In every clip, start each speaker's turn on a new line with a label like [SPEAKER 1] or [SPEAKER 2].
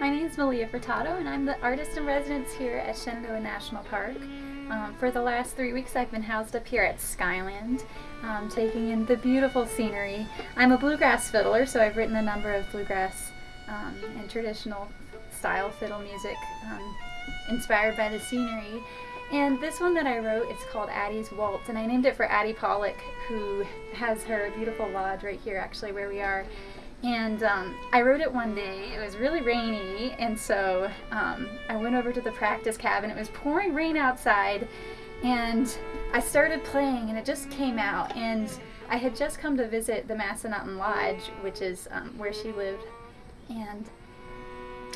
[SPEAKER 1] My name is Malia Furtado and I'm the artist in residence here at Shenandoah National Park. Um, for the last three weeks I've been housed up here at Skyland, um, taking in the beautiful scenery. I'm a bluegrass fiddler, so I've written a number of bluegrass um, and traditional style fiddle music um, inspired by the scenery. And this one that I wrote, it's called Addie's Waltz, and I named it for Addie Pollock, who has her beautiful lodge right here, actually, where we are. And um, I wrote it one day. It was really rainy, and so um, I went over to the practice cabin. It was pouring rain outside, and I started playing, and it just came out. And I had just come to visit the Massanutten Lodge, which is um, where she lived, and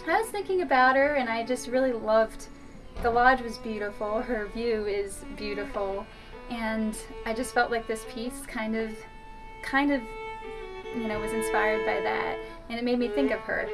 [SPEAKER 1] I was thinking about her, and I just really loved. The lodge was beautiful. Her view is beautiful, and I just felt like this piece kind of, kind of you know, was inspired by that, and it made me think of her.